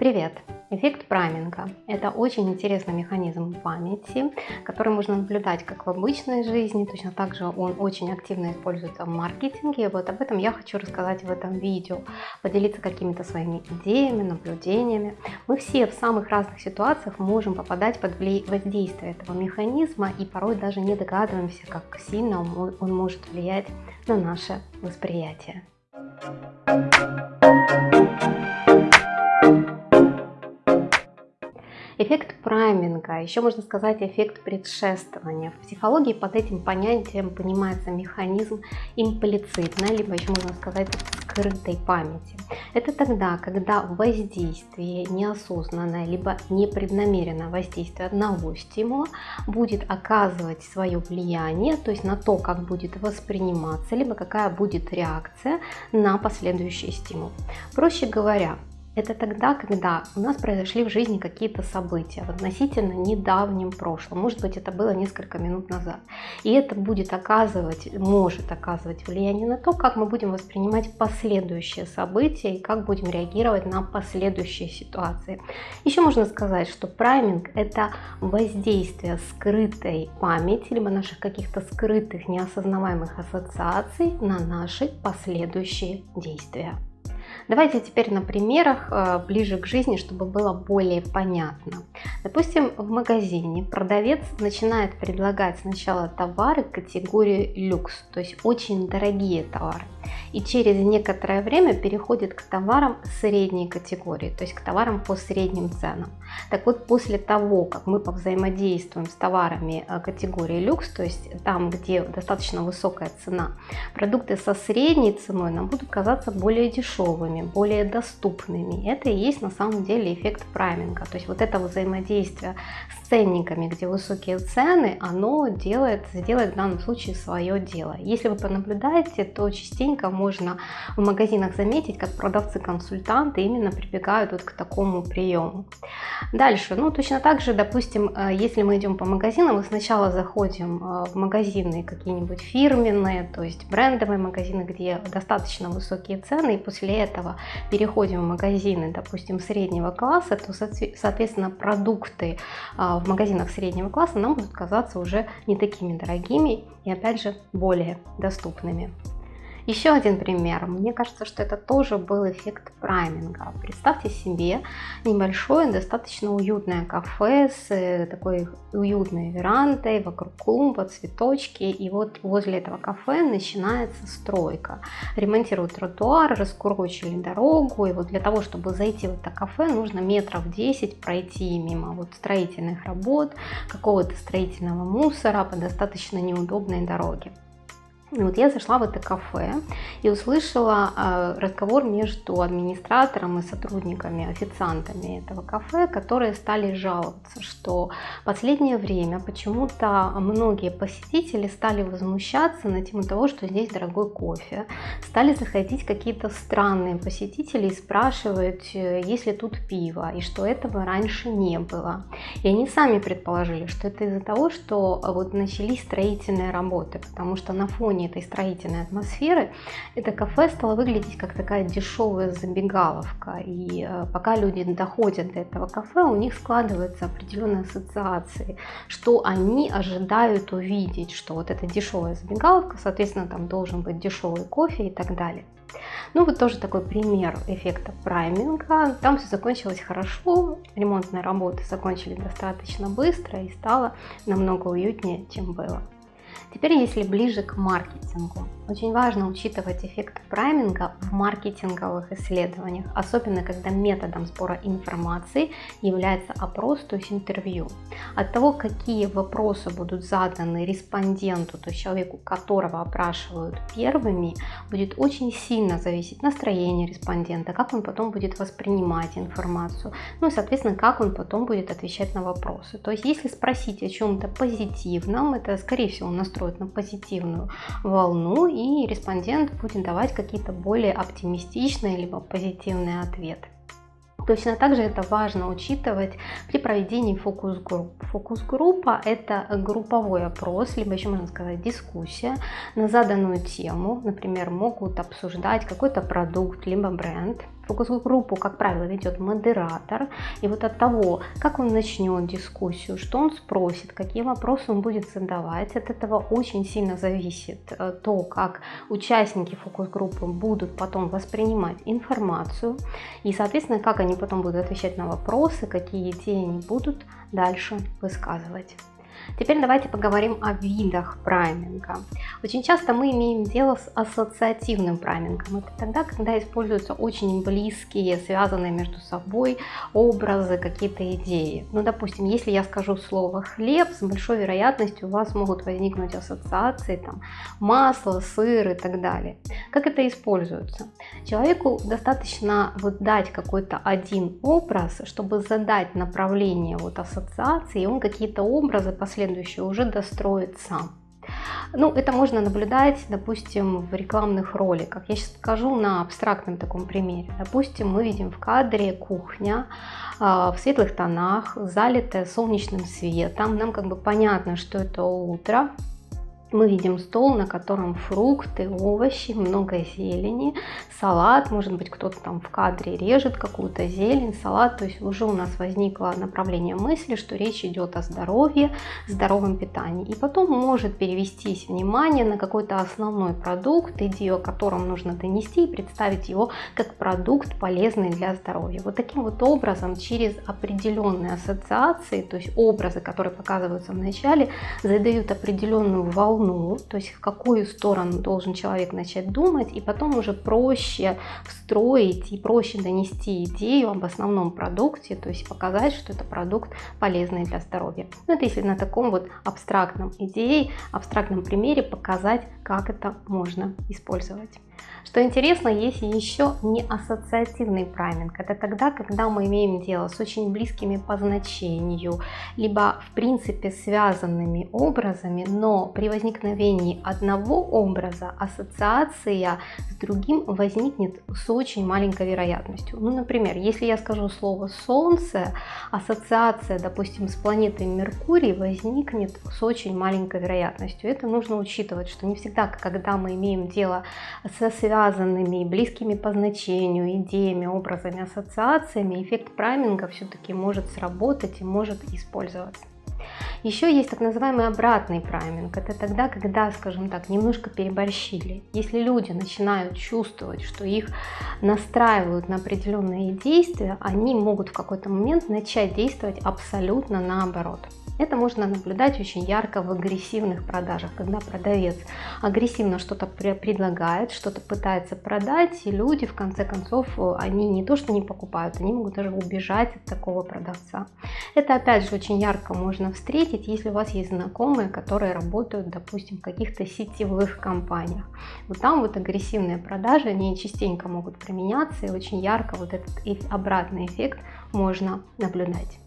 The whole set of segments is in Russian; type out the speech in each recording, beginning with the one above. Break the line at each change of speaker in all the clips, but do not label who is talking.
Привет! Эффект прайминга – это очень интересный механизм памяти, который можно наблюдать как в обычной жизни, точно так же он очень активно используется в маркетинге. Вот об этом я хочу рассказать в этом видео, поделиться какими-то своими идеями, наблюдениями. Мы все в самых разных ситуациях можем попадать под воздействие этого механизма и порой даже не догадываемся, как сильно он может влиять на наше восприятие. Эффект прайминга, еще можно сказать эффект предшествования. В психологии под этим понятием понимается механизм имплицитной, либо еще можно сказать скрытой памяти. Это тогда, когда воздействие неосознанное, либо непреднамеренное воздействие одного стимула будет оказывать свое влияние, то есть на то, как будет восприниматься, либо какая будет реакция на последующий стимул. Проще говоря, это тогда, когда у нас произошли в жизни какие-то события в относительно недавнем прошлом. Может быть, это было несколько минут назад. И это будет оказывать, может оказывать влияние на то, как мы будем воспринимать последующие события и как будем реагировать на последующие ситуации. Еще можно сказать, что прайминг – это воздействие скрытой памяти, либо наших каких-то скрытых, неосознаваемых ассоциаций на наши последующие действия. Давайте теперь на примерах э, ближе к жизни, чтобы было более понятно. Допустим, в магазине продавец начинает предлагать сначала товары категории люкс, то есть очень дорогие товары и через некоторое время переходит к товарам средней категории, то есть к товарам по средним ценам. Так вот, после того, как мы повзаимодействуем с товарами э, категории люкс, то есть там, где достаточно высокая цена, продукты со средней ценой нам будут казаться более дешевыми, более доступными. Это и есть на самом деле эффект прайминга, то есть вот это взаимодействие с ценниками, где высокие цены, оно делает, сделает в данном случае свое дело. Если вы понаблюдаете, то частенько можно в магазинах заметить, как продавцы-консультанты именно прибегают вот к такому приему. Дальше, ну точно так же, допустим, э, если мы идем по магазинам, мы сначала заходим э, в магазины какие-нибудь фирменные, то есть брендовые магазины, где достаточно высокие цены, и после этого переходим в магазины, допустим, среднего класса, то, соответственно, продукты а, в магазинах среднего класса нам будут казаться уже не такими дорогими и, опять же, более доступными. Еще один пример. Мне кажется, что это тоже был эффект прайминга. Представьте себе небольшое, достаточно уютное кафе с э, такой уютной верандой, вокруг клумба, цветочки. И вот возле этого кафе начинается стройка. Ремонтируют тротуар, раскурочили дорогу. И вот для того, чтобы зайти в это кафе, нужно метров 10 пройти мимо вот строительных работ, какого-то строительного мусора по достаточно неудобной дороге. Вот я зашла в это кафе и услышала э, разговор между администратором и сотрудниками, официантами этого кафе, которые стали жаловаться, что последнее время почему-то многие посетители стали возмущаться на тему того, что здесь дорогой кофе. Стали заходить какие-то странные посетители и спрашивать, э, есть ли тут пиво, и что этого раньше не было. И они сами предположили, что это из-за того, что вот начались строительные работы, потому что на фоне фоне этой строительной атмосферы это кафе стало выглядеть как такая дешевая забегаловка. И э, пока люди доходят до этого кафе, у них складываются определенные ассоциации, что они ожидают увидеть, что вот эта дешевая забегаловка, соответственно, там должен быть дешевый кофе и так далее. Ну вот тоже такой пример эффекта прайминга. Там все закончилось хорошо, ремонтные работы закончили достаточно быстро и стало намного уютнее, чем было. Теперь, если ближе к маркетингу, очень важно учитывать эффект прайминга в маркетинговых исследованиях, особенно когда методом сбора информации является опрос, то есть интервью. От того, какие вопросы будут заданы респонденту, то есть человеку, которого опрашивают первыми, будет очень сильно зависеть настроение респондента, как он потом будет воспринимать информацию, ну и, соответственно, как он потом будет отвечать на вопросы. То есть, если спросить о чем-то позитивном, это, скорее всего, настроит на позитивную волну, и респондент будет давать какие-то более оптимистичные либо позитивные ответы. Точно так же это важно учитывать при проведении фокус-групп. Фокус-группа – это групповой опрос, либо еще можно сказать дискуссия на заданную тему. Например, могут обсуждать какой-то продукт, либо бренд. Фокус-группу, как правило, ведет модератор, и вот от того, как он начнет дискуссию, что он спросит, какие вопросы он будет задавать, от этого очень сильно зависит э, то, как участники фокус-группы будут потом воспринимать информацию, и, соответственно, как они потом будут отвечать на вопросы, какие идеи они будут дальше высказывать. Теперь давайте поговорим о видах прайминга. Очень часто мы имеем дело с ассоциативным праймингом. Это тогда, когда используются очень близкие, связанные между собой образы, какие-то идеи. Ну, допустим, если я скажу слово «хлеб», с большой вероятностью у вас могут возникнуть ассоциации, там, масло, сыр и так далее. Как это используется? Человеку достаточно вот дать какой-то один образ, чтобы задать направление вот ассоциации, и он какие-то образы последующие уже достроит сам. Ну, это можно наблюдать, допустим, в рекламных роликах. Я сейчас скажу на абстрактном таком примере. Допустим, мы видим в кадре кухня а, в светлых тонах, залитая солнечным светом. Нам как бы понятно, что это утро, мы видим стол, на котором фрукты, овощи, много зелени, салат, может быть кто-то там в кадре режет какую-то зелень, салат, то есть уже у нас возникло направление мысли, что речь идет о здоровье, здоровом питании. И потом может перевестись внимание на какой-то основной продукт, идею, о котором нужно донести и представить его как продукт полезный для здоровья. Вот таким вот образом через определенные ассоциации, то есть образы, которые показываются в начале, задают определенную волну волну, то есть в какую сторону должен человек начать думать, и потом уже проще встроить и проще донести идею об основном продукте, то есть показать, что это продукт полезный для здоровья. Ну, это если на таком вот абстрактном идее, абстрактном примере показать, как это можно использовать. Что интересно, есть еще не ассоциативный прайминг. Это тогда, когда мы имеем дело с очень близкими по значению, либо в принципе связанными образами, но при возникновении одного образа ассоциация с другим возникнет с очень маленькой вероятностью. Ну, например, если я скажу слово «солнце», ассоциация, допустим, с планетой Меркурий возникнет с очень маленькой вероятностью. Это нужно учитывать, что не всегда, когда мы имеем дело связанными, близкими по значению, идеями, образами, ассоциациями, эффект прайминга все-таки может сработать и может использоваться. Еще есть так называемый обратный прайминг. Это тогда, когда, скажем так, немножко переборщили. Если люди начинают чувствовать, что их настраивают на определенные действия, они могут в какой-то момент начать действовать абсолютно наоборот. Это можно наблюдать очень ярко в агрессивных продажах, когда продавец агрессивно что-то предлагает, что-то пытается продать, и люди в конце концов, они не то что не покупают, они могут даже убежать от такого продавца. Это опять же очень ярко можно встретить, если у вас есть знакомые, которые работают, допустим, в каких-то сетевых компаниях. Вот там вот агрессивные продажи, они частенько могут применяться, и очень ярко вот этот обратный эффект можно наблюдать.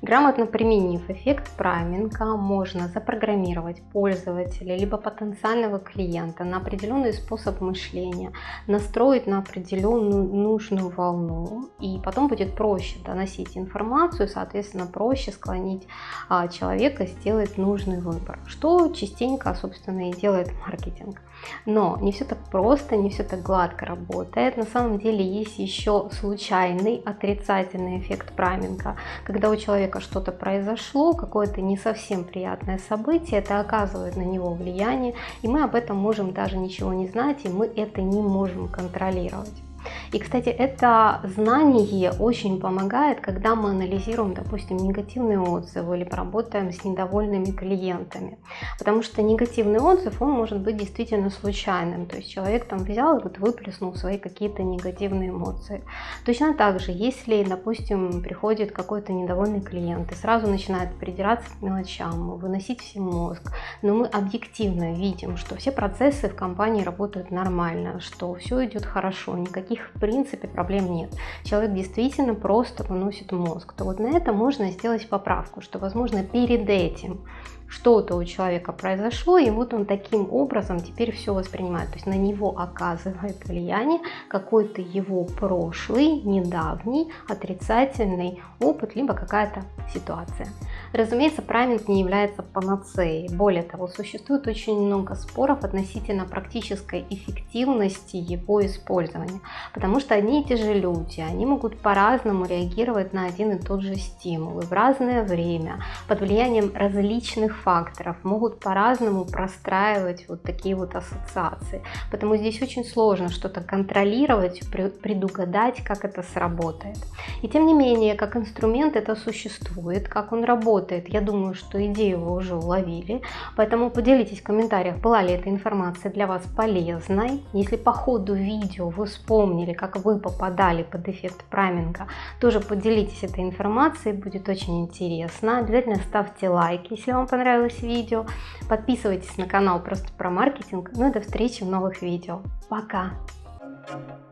Грамотно применив эффект прайминга, можно запрограммировать пользователя либо потенциального клиента на определенный способ мышления, настроить на определенную нужную волну, и потом будет проще доносить информацию, соответственно, проще склонить а, человека сделать нужный выбор, что частенько, собственно, и делает маркетинг. Но не все так просто, не все так гладко работает. На самом деле есть еще случайный отрицательный эффект прайминга, когда у человека что-то произошло, какое-то не совсем приятное событие, это оказывает на него влияние, и мы об этом можем даже ничего не знать, и мы это не можем контролировать. И, кстати, это знание очень помогает, когда мы анализируем, допустим, негативные отзывы или поработаем с недовольными клиентами. Потому что негативный отзыв, он может быть действительно случайным. То есть человек там взял и вот выплеснул свои какие-то негативные эмоции. Точно так же, если, допустим, приходит какой-то недовольный клиент и сразу начинает придираться к мелочам, выносить всем мозг, но мы объективно видим, что все процессы в компании работают нормально, что все идет хорошо, никаких в принципе проблем нет. Человек действительно просто выносит мозг. То вот на это можно сделать поправку, что возможно перед этим что-то у человека произошло, и вот он таким образом теперь все воспринимает. То есть на него оказывает влияние какой-то его прошлый, недавний, отрицательный опыт, либо какая-то ситуация. Разумеется, прайминг не является панацеей. Более того, существует очень много споров относительно практической эффективности его использования. Потому что одни и те же люди, они могут по-разному реагировать на один и тот же стимул. И в разное время, под влиянием различных факторов, могут по-разному простраивать вот такие вот ассоциации. Поэтому здесь очень сложно что-то контролировать, предугадать, как это сработает. И тем не менее, как инструмент это существует, как он работает, работает. Я думаю, что идею вы уже уловили, поэтому поделитесь в комментариях, была ли эта информация для вас полезной. Если по ходу видео вы вспомнили, как вы попадали под эффект прайминга, тоже поделитесь этой информацией, будет очень интересно. Обязательно ставьте лайк, если вам понравилось видео. Подписывайтесь на канал просто про маркетинг. Ну и до встречи в новых видео. Пока!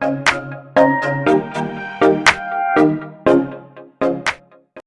Thank you.